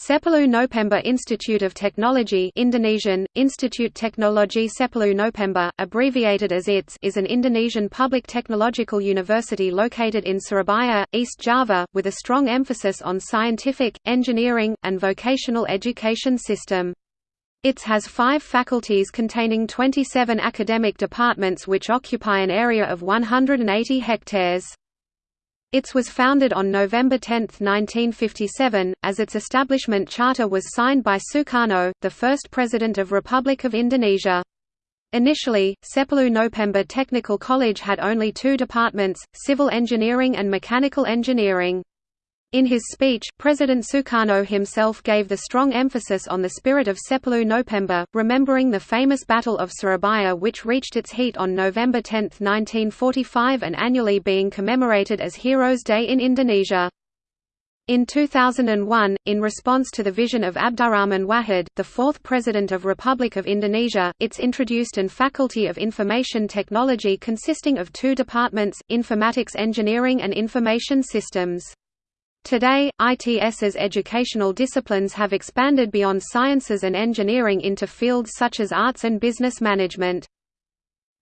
Sepuluh Nopember Institute of Technology Indonesian, Institute Teknologi Sepuluh Nopember, abbreviated as ITS is an Indonesian public technological university located in Surabaya, East Java, with a strong emphasis on scientific, engineering, and vocational education system. ITS has five faculties containing 27 academic departments which occupy an area of 180 hectares. ITS was founded on November 10, 1957, as its establishment charter was signed by Sukarno, the first president of Republic of Indonesia. Initially, Sepuluh Nopember Technical College had only two departments, civil engineering and mechanical engineering. In his speech, President Sukarno himself gave the strong emphasis on the spirit of Sepuluh Nopember, remembering the famous Battle of Surabaya which reached its heat on November 10, 1945 and annually being commemorated as Heroes' Day in Indonesia. In 2001, in response to the vision of Abdurrahman Wahid, the fourth President of Republic of Indonesia, ITS introduced an Faculty of Information Technology consisting of two departments, Informatics Engineering and Information Systems. Today, ITS's educational disciplines have expanded beyond sciences and engineering into fields such as arts and business management.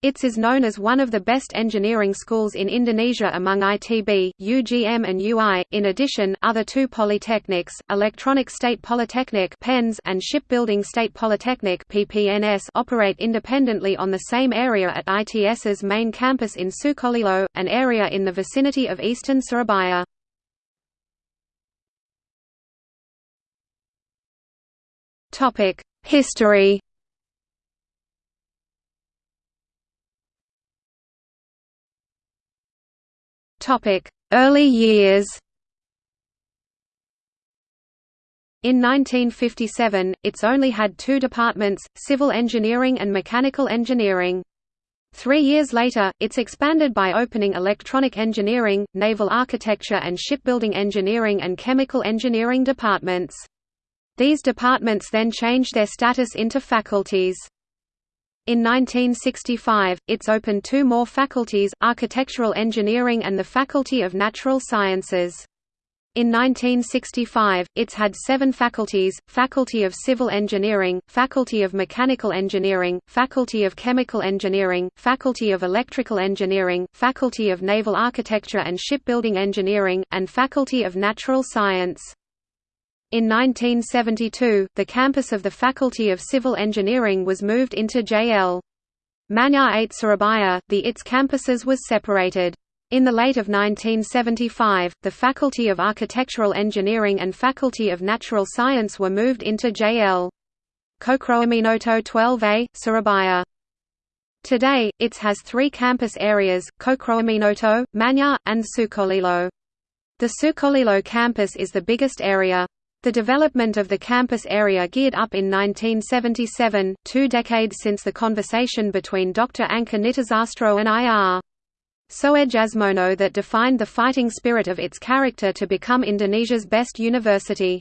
ITS is known as one of the best engineering schools in Indonesia among ITB, UGM and UI. In addition, other two polytechnics, Electronic State Polytechnic (PENS) and Shipbuilding State Polytechnic (PPNS), operate independently on the same area at ITS's main campus in Sukolilo, an area in the vicinity of eastern Surabaya. History Topic: Early years In 1957, ITS only had two departments, civil engineering and mechanical engineering. Three years later, ITS expanded by opening electronic engineering, naval architecture and shipbuilding engineering and chemical engineering departments. These departments then changed their status into faculties. In 1965, ITS opened two more faculties, Architectural Engineering and the Faculty of Natural Sciences. In 1965, ITS had seven faculties, Faculty of Civil Engineering, Faculty of Mechanical Engineering, Faculty of Chemical Engineering, Faculty of Electrical Engineering, Faculty of Naval Architecture and Shipbuilding Engineering, and Faculty of Natural Science. In 1972, the campus of the Faculty of Civil Engineering was moved into JL. Manyar 8 Surabaya, the ITS campuses was separated. In the late of 1975, the Faculty of Architectural Engineering and Faculty of Natural Science were moved into JL. Cokroaminoto 12A, Surabaya. Today, ITS has three campus areas, Cokroaminoto, Manyar, and Sukolilo. The Sukolilo campus is the biggest area. The development of the campus area geared up in 1977, two decades since the conversation between Dr. Angka Nitisastro and I.R. Soejasmono that defined the fighting spirit of its character to become Indonesia's best university.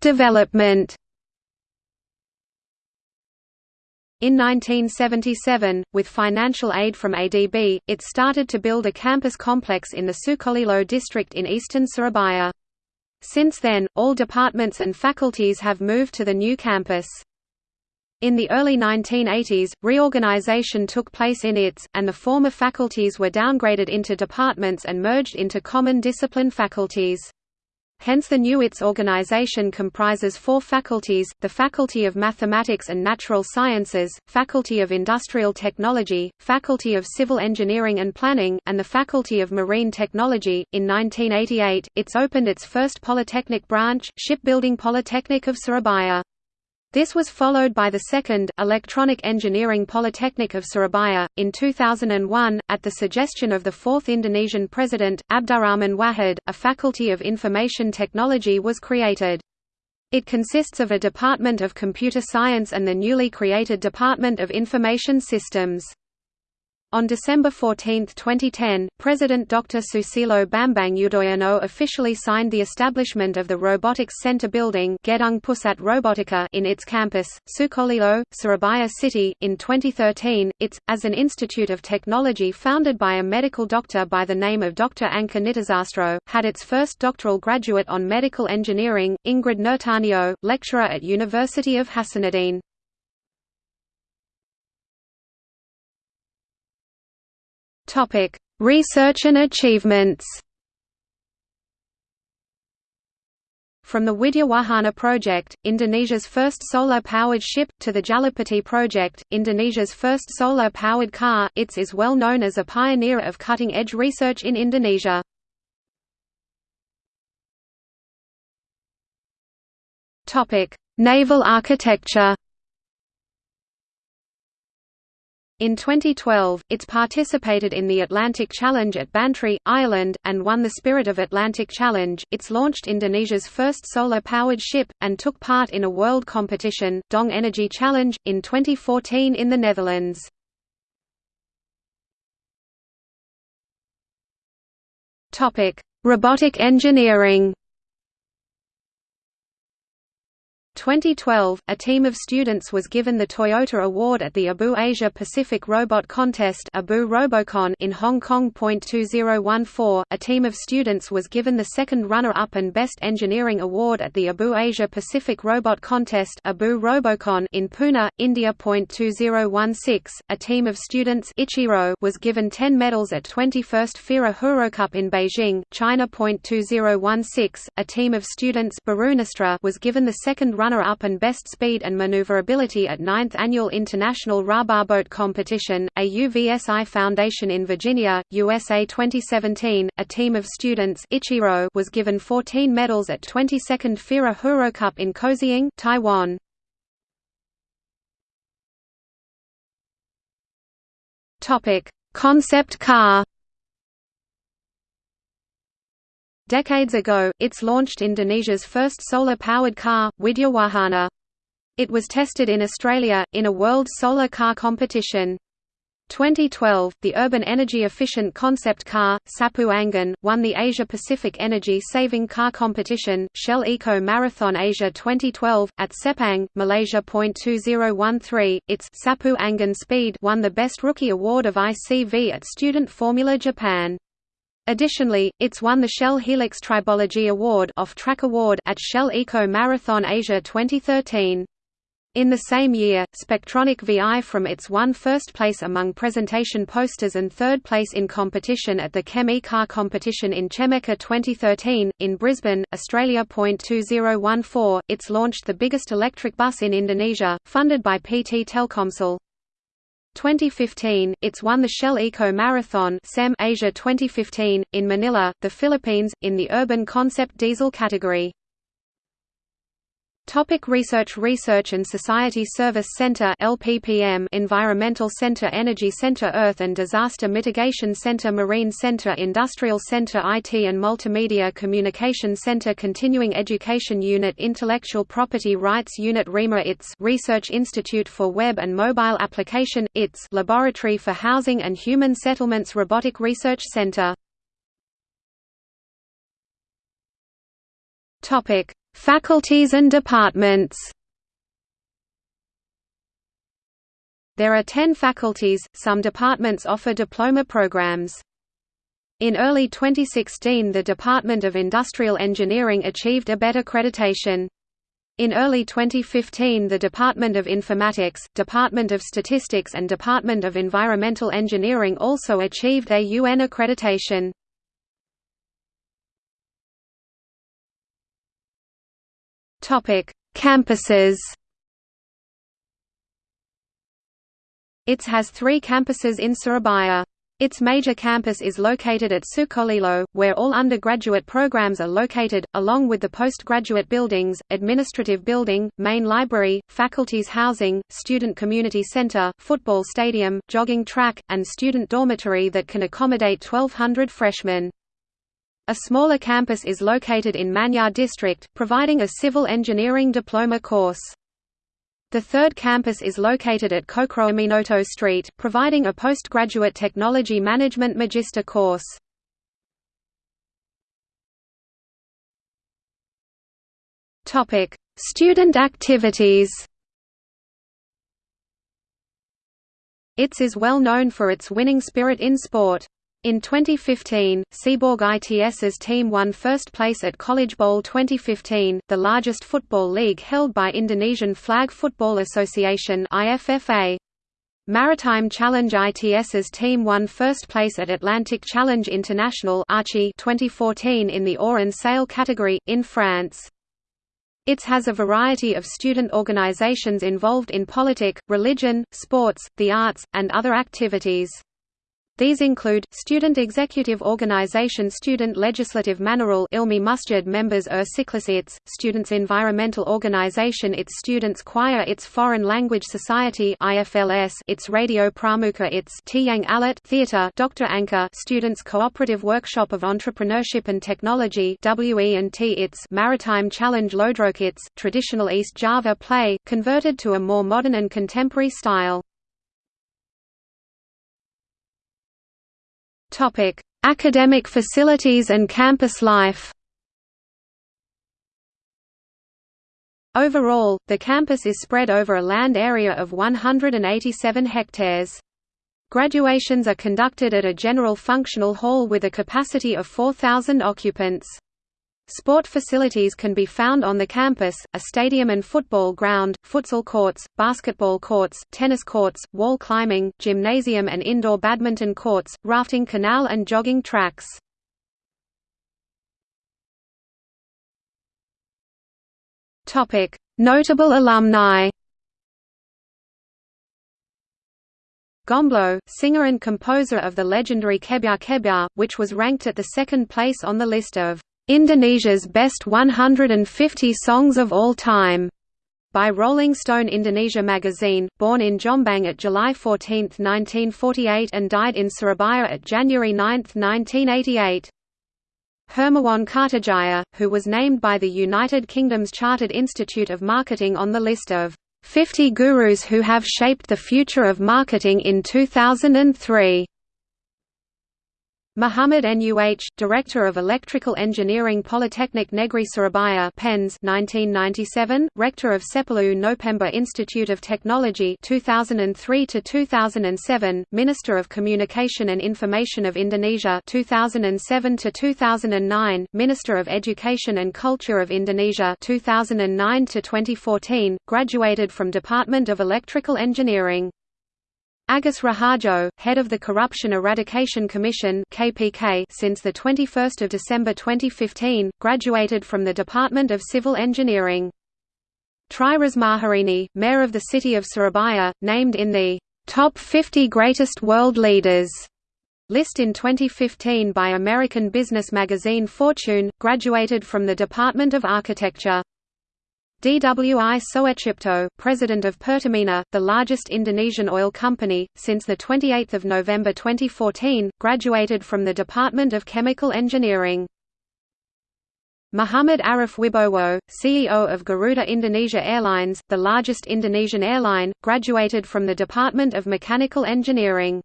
Development In 1977, with financial aid from ADB, it started to build a campus complex in the Sukolilo district in eastern Surabaya. Since then, all departments and faculties have moved to the new campus. In the early 1980s, reorganization took place in ITS, and the former faculties were downgraded into departments and merged into common discipline faculties. Hence the new ITS organization comprises four faculties, the Faculty of Mathematics and Natural Sciences, Faculty of Industrial Technology, Faculty of Civil Engineering and Planning, and the Faculty of Marine Technology. In 1988, ITS opened its first polytechnic branch, Shipbuilding Polytechnic of Surabaya. This was followed by the second, Electronic Engineering Polytechnic of Surabaya, in 2001, at the suggestion of the fourth Indonesian president, Abdurrahman Wahid, a Faculty of Information Technology was created. It consists of a Department of Computer Science and the newly created Department of Information Systems. On December 14, 2010, President Dr. Susilo Bambang Yudhoyono officially signed the establishment of the Robotics Center building Gedung Pusat Robotika in its campus, Sukolilo, Surabaya City. In 2013, it's, as an institute of technology founded by a medical doctor by the name of Dr. Angka Nitisastro, had its first doctoral graduate on medical engineering, Ingrid Nurtanio, lecturer at University of Hasanuddin. Topic: Research and achievements. From the Widyawahana project, Indonesia's first solar-powered ship, to the Jalapati project, Indonesia's first solar-powered car, ITS is well known as a pioneer of cutting-edge research in Indonesia. Naval architecture In 2012, ITS participated in the Atlantic Challenge at Bantry, Ireland, and won the Spirit of Atlantic Challenge. ITS launched Indonesia's first solar-powered ship, and took part in a world competition, Dong Energy Challenge, in 2014 in the Netherlands. Robotic engineering 2012, a team of students was given the Toyota Award at the ABU Asia Pacific Robot Contest ABU Robocon in Hong Kong. 2014, a team of students was given the second runner-up and Best Engineering Award at the ABU Asia Pacific Robot Contest ABU Robocon in Pune, India. 2016, a team of students Ichiro was given 10 medals at 21st FIRA Huro Cup in Beijing, China. 2016, a team of students was given the second runner runner-up and best speed and maneuverability at 9th Annual International Boat Competition, AUVSI Foundation in Virginia, USA 2017. A team of students Ichiro was given 14 medals at 22nd FIRA Huro Cup in Kaohsiung, Taiwan. Topic: Concept car Decades ago, ITS launched Indonesia's first solar-powered car, Widyawahana. It was tested in Australia, in a World Solar Car Competition. 2012, the urban energy-efficient concept car, Sapu Angin, won the Asia-Pacific Energy Saving Car Competition, Shell Eco Marathon Asia 2012, at Sepang, Malaysia. 2013, its Sapu Angin Speed won the Best Rookie Award of ICV at Student Formula Japan. Additionally, it's won the Shell Helix Tribology Award, Off-Track Award at Shell Eco Marathon Asia 2013. In the same year, Spectronic VI from its won first place among presentation posters and third place in competition at the Chem E-Car competition in Chemeca 2013. In Brisbane, Australia. 2014, it's launched the biggest electric bus in Indonesia, funded by PT Telkomsel. 2015, it's won the Shell Eco Marathon Asia 2015, in Manila, the Philippines, in the Urban Concept Diesel category. Topic research Research and Society Service Center LPPM Environmental Center Energy Center Earth and Disaster Mitigation Center Marine Center Industrial Center IT and Multimedia Communication Center Continuing Education Unit Intellectual Property Rights Unit REMA ITS Research Institute for Web and Mobile Application ITS Laboratory for Housing and Human Settlements Robotic Research Center Topic Faculties and departments There are 10 faculties, some departments offer diploma programs. In early 2016 the Department of Industrial Engineering achieved a better accreditation. In early 2015 the Department of Informatics, Department of Statistics and Department of Environmental Engineering also achieved a UN accreditation. Topic: Campuses. ITS has three campuses in Surabaya. Its major campus is located at Sukolilo, where all undergraduate programs are located, along with the postgraduate buildings, administrative building, main library, faculties housing, student community center, football stadium, jogging track, and student dormitory that can accommodate 1,200 freshmen. A smaller campus is located in Manyar district, providing a civil engineering diploma course. The third campus is located at Cokroaminoto Street, providing a postgraduate technology management magister course. Student activities ITS is well known for its winning spirit in sport. In 2015, Seaborg ITS's team won first place at College Bowl 2015, the largest football league held by Indonesian Flag Football Association IFFA. Maritime Challenge ITS's team won first place at Atlantic Challenge International 2014 in the oar and sail category, in France. ITS has a variety of student organizations involved in politic, religion, sports, the arts, and other activities. These include, Student Executive Organization Student Legislative Manarul Ilmi Musjid members Ur Siklis ITS, Students Environmental Organization ITS Students Choir ITS Foreign Language Society IFLS ITS Radio Pramuka ITS Tiang Alat Theater Dr. Angka Students Cooperative Workshop of Entrepreneurship and Technology WE&T ITS Maritime Challenge Ludruk ITS, Traditional East Java Play, converted to a more modern and contemporary style. Topic: Academic facilities and campus life. Overall, the campus is spread over a land area of 187 hectares. Graduations are conducted at a general functional hall with a capacity of 4,000 occupants. Sport facilities can be found on the campus, a stadium and football ground, futsal courts, basketball courts, tennis courts, wall climbing, gymnasium and indoor badminton courts, rafting canal and jogging tracks. Notable alumni Gombloh, singer and composer of the legendary Kebyar Kebyar, which was ranked at the second place on the list of Indonesia's Best 150 Songs of All Time by Rolling Stone Indonesia magazine, born in Jombang at July 14, 1948 and died in Surabaya at January 9, 1988. Hermawan Kartajaya, who was named by the United Kingdom's Chartered Institute of Marketing on the list of 50 gurus who have shaped the future of marketing in 2003. Muhammad Nuh, Director of Electrical Engineering Polytechnic Negeri Surabaya PENS 1997, Rector of Sepuluh Nopember Institute of Technology 2003 to 2007, Minister of Communication and Information of Indonesia 2007 to 2009, Minister of Education and Culture of Indonesia 2009 to 2014, graduated from Department of Electrical Engineering. Agus Rahardjo, head of the Corruption Eradication Commission (KPK) since the 21st of December 2015, graduated from the Department of Civil Engineering. Tri Rismaharini, mayor of the city of Surabaya, named in the Top 50 Greatest World Leaders list in 2015 by American business magazine Fortune, graduated from the Department of Architecture. Dwi Soetjipto, president of Pertamina, the largest Indonesian oil company, since 28 November 2014, graduated from the Department of Chemical Engineering. Muhammad Arif Wibowo, CEO of Garuda Indonesia Airlines, the largest Indonesian airline, graduated from the Department of Mechanical Engineering.